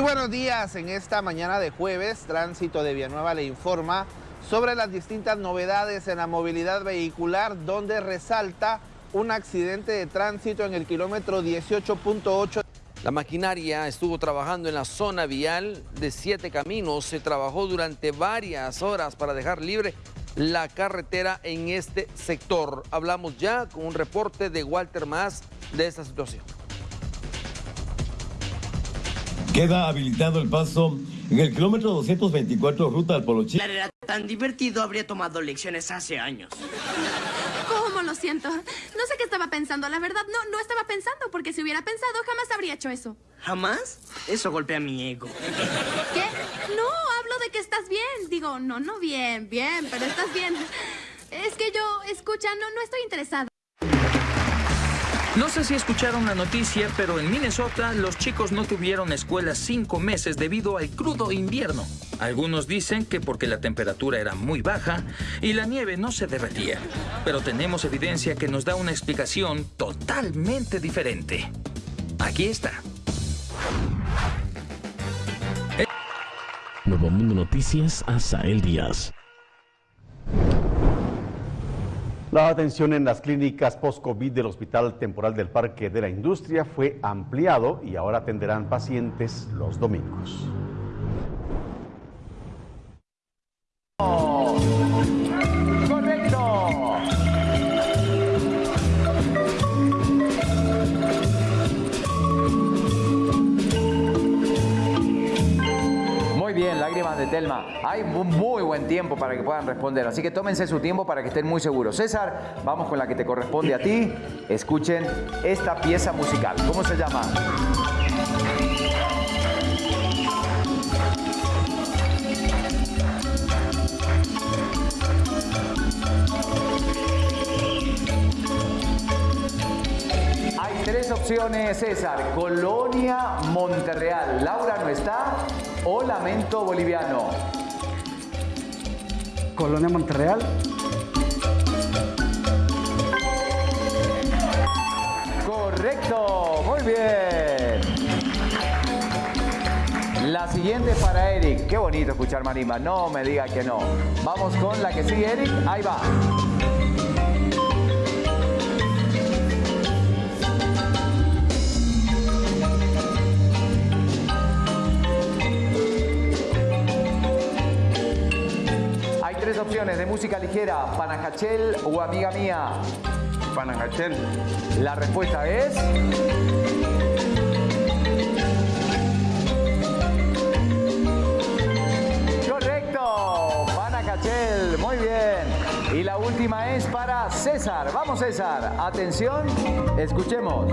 buenos días. En esta mañana de jueves, Tránsito de Villanueva le informa sobre las distintas novedades en la movilidad vehicular, donde resalta un accidente de tránsito en el kilómetro 18.8. La maquinaria estuvo trabajando en la zona vial de siete caminos. Se trabajó durante varias horas para dejar libre la carretera en este sector. Hablamos ya con un reporte de Walter Más de esta situación. Queda habilitado el paso en el kilómetro 224 ruta al Polochín. Era tan divertido, habría tomado lecciones hace años. ¿Cómo lo siento? No sé qué estaba pensando, la verdad no, no estaba pensando, porque si hubiera pensado jamás habría hecho eso. ¿Jamás? Eso golpea mi ego. ¿Qué? No, hablo de que estás bien. Digo, no, no bien, bien, pero estás bien. Es que yo, escucha, no, no estoy interesada. No sé si escucharon la noticia, pero en Minnesota los chicos no tuvieron escuela cinco meses debido al crudo invierno. Algunos dicen que porque la temperatura era muy baja y la nieve no se derretía. Pero tenemos evidencia que nos da una explicación totalmente diferente. Aquí está. Nuevo Mundo Noticias, Asael Díaz. La atención en las clínicas post-COVID del Hospital Temporal del Parque de la Industria fue ampliado y ahora atenderán pacientes los domingos. De Telma. Hay muy buen tiempo para que puedan responder, así que tómense su tiempo para que estén muy seguros. César, vamos con la que te corresponde a ti. Escuchen esta pieza musical. ¿Cómo se llama? Hay tres opciones, César. Colonia Monterreal. Laura no está. O Lamento Boliviano. Colonia Monterreal. Correcto, muy bien. La siguiente para Eric. Qué bonito escuchar marimba. No me diga que no. Vamos con la que sigue, Eric. Ahí va. De música ligera, Panajachel o Amiga Mía. Panajachel. La respuesta es... Correcto, Panajachel, muy bien. Y la última es para César. Vamos César, atención, escuchemos.